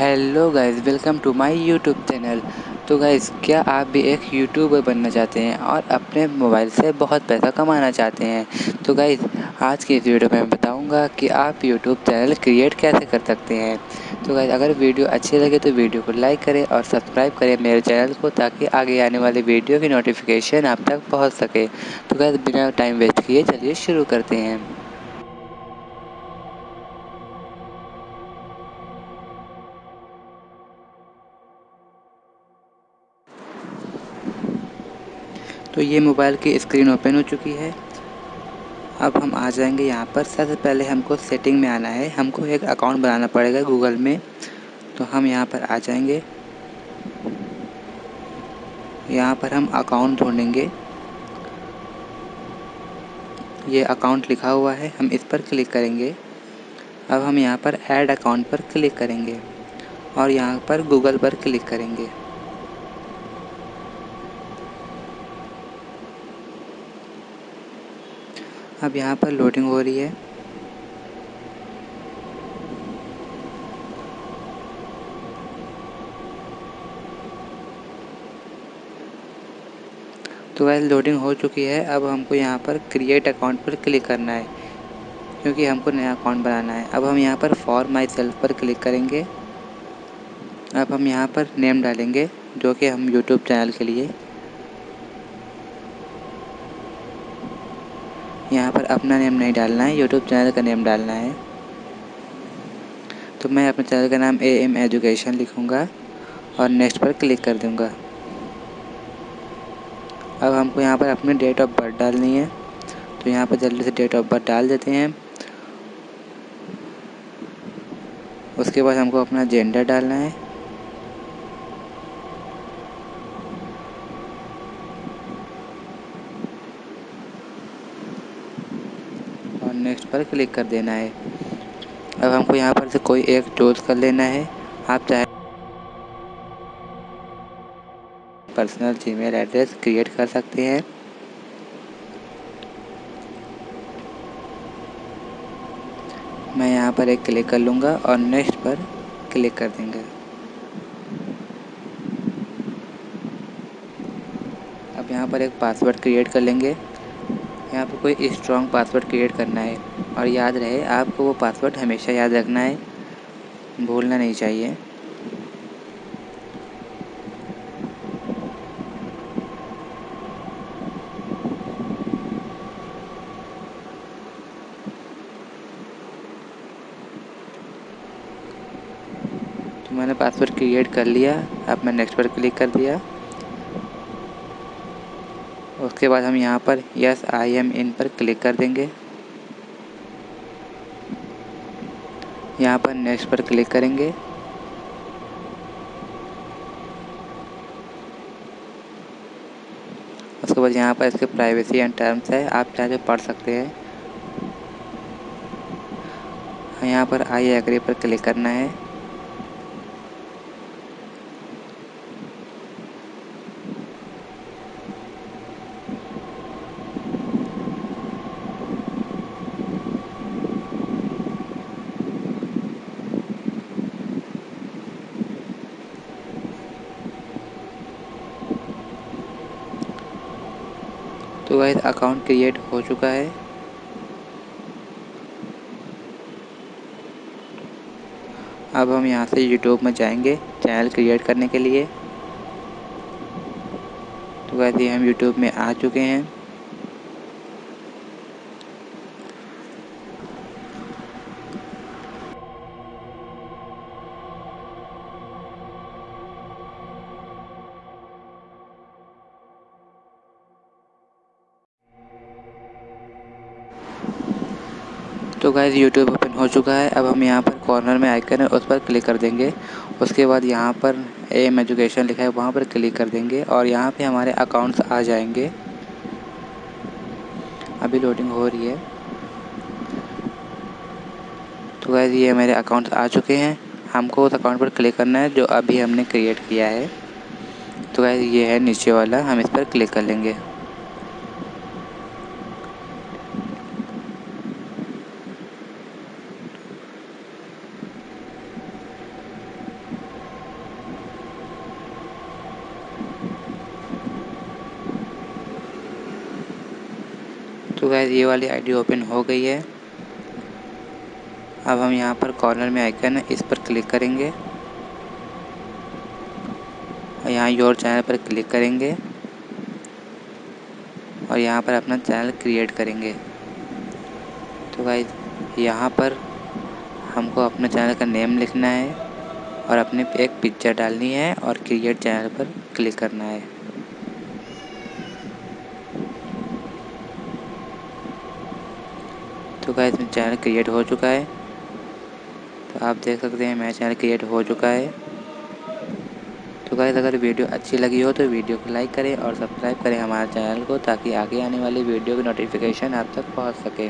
Hello guys welcome to my YouTube channel तो guys क्या आप भी एक यूट्यूबर बनना चाहते हैं और अपने मोबाइल से बहुत पैसा कमाना चाहते हैं? तो गाइस आज की इस वीडियो में मैं बताऊँगा कि आप यूट्यूब चैनल क्रिएट कैसे कर सकते हैं। तो गाइस अगर वीडियो अच्छी लगे तो वीडियो को लाइक करें और सब्सक्राइब करें मेरे चैनल को ताकि आगे आने वाली वीडियो की नोटिफिकेशन आप तक पहुँच सके। तो गाइस बिना टाइम वेस्ट किए चलिए शुरू करते हैं। तो ये मोबाइल की स्क्रीन ओपन हो चुकी है। अब हम आ जाएँगे यहाँ पर। सबसे पहले हमको सेटिंग में आना है। हमको एक अकाउंट बनाना पड़ेगा गूगल में। तो हम यहाँ पर आ जाएँगे। यहाँ पर हम अकाउंट ढूंढेंगे। ये अकाउंट लिखा हुआ है। हम इस पर क्लिक करेंगे। अब हम यहाँ पर ऐड अकाउंट पर क्लिक करेंगे। और यहाँ पर गूगल पर क्लिक करेंगे। अब यहाँ पर लोडिंग हो रही है। तो वह लोडिंग हो चुकी है, अब हमको यहाँ पर क्रिएट अकाउंट पर क्लिक करना है, क्योंकि हमको नया अकाउंट बनाना है। अब हम यहाँ पर फॉर माई सेल्फ पर क्लिक करेंगे। अब हम यहाँ पर नेम डालेंगे, जो कि हम यूट्यूब चैनल के लिए यहाँ पर अपना नेम नहीं डालना है यूट्यूब चैनल का नेम डालना है। तो मैं अपने चैनल का नाम ए एम एजुकेशन लिखूँगा और नेक्स्ट पर क्लिक कर दूँगा। अब हमको यहाँ पर अपनी डेट ऑफ़ बर्थ डालनी है। तो यहाँ पर जल्दी से डेट ऑफ़ बर्थ डाल देते हैं। उसके बाद हमको अपना जेंडर डालना है और नेक्स्ट पर क्लिक कर देना है। अब हमको यहाँ पर से कोई एक चूज़ कर लेना है। आप चाहे पर्सनल जीमेल एड्रेस क्रिएट कर सकते हैं। मैं यहाँ पर एक क्लिक कर लूँगा और नेक्स्ट पर क्लिक कर देंगे। अब यहाँ पर एक पासवर्ड क्रिएट कर लेंगे। यहाँ पर कोई स्ट्रॉन्ग पासवर्ड क्रिएट करना है। और याद रहे, आपको वो पासवर्ड हमेशा याद रखना है। भूलना नहीं चाहिए। तो मैंने पासवर्ड क्रिएट कर लिया अब मैं नेक्स्ट पर क्लिक कर दिया। उसके बाद हम यहाँ पर यस आई एम इन पर क्लिक कर देंगे। यहाँ पर नेक्स्ट पर क्लिक करेंगे। उसके बाद यहाँ पर इसके प्राइवेसी एंड टर्म्स है, आप चाहे तो पढ़ सकते हैं। यहाँ पर आई एग्री पर क्लिक करना है। तो वह अकाउंट क्रिएट हो चुका है। अब हम यहाँ से यूट्यूब में जाएँगे चैनल क्रिएट करने के लिए। तो वैसे हम यूट्यूब में आ चुके हैं। तो गाइज़ यूट्यूब ओपन हो चुका है। अब हम यहाँ पर कॉर्नर में आइकन है, उस पर क्लिक कर देंगे। उसके बाद यहाँ पर एम एजुकेशन लिखा है, वहाँ पर क्लिक कर देंगे और यहाँ पे हमारे अकाउंट्स आ जाएँगे। अभी लोडिंग हो रही है। तो गाइज़ ये मेरे अकाउंट्स आ चुके हैं। हमको उस अकाउंट पर क्लिक करना है, जो अभी हमने क्रिएट किया है। तो गाइज़ ये है नीचे वाला, हम इस पर क्लिक कर लेंगे। गैस ये वाली आईडी ओपन हो गई है। अब हम यहाँ पर कॉर्नर में आइकन है, इस पर क्लिक करेंगे। और यहाँ योर चैनल पर क्लिक करेंगे। और यहाँ पर अपना चैनल क्रिएट करेंगे। तो गाइज़ यहाँ पर हमको अपने चैनल का नेम लिखना है और अपने एक पिक्चर डालनी है और क्रिएट चैनल पर क्लिक करना है। तो है, इसमें चैनल क्रिएट हो चुका है। तो आप देख सकते हैं मेरा चैनल क्रिएट हो चुका है। तो गाइज़ अगर वीडियो अच्छी लगी हो तो वीडियो को लाइक करें और सब्सक्राइब करें हमारे चैनल को, ताकि आगे आने वाली वीडियो की नोटिफिकेशन आप तक पहुँच सके।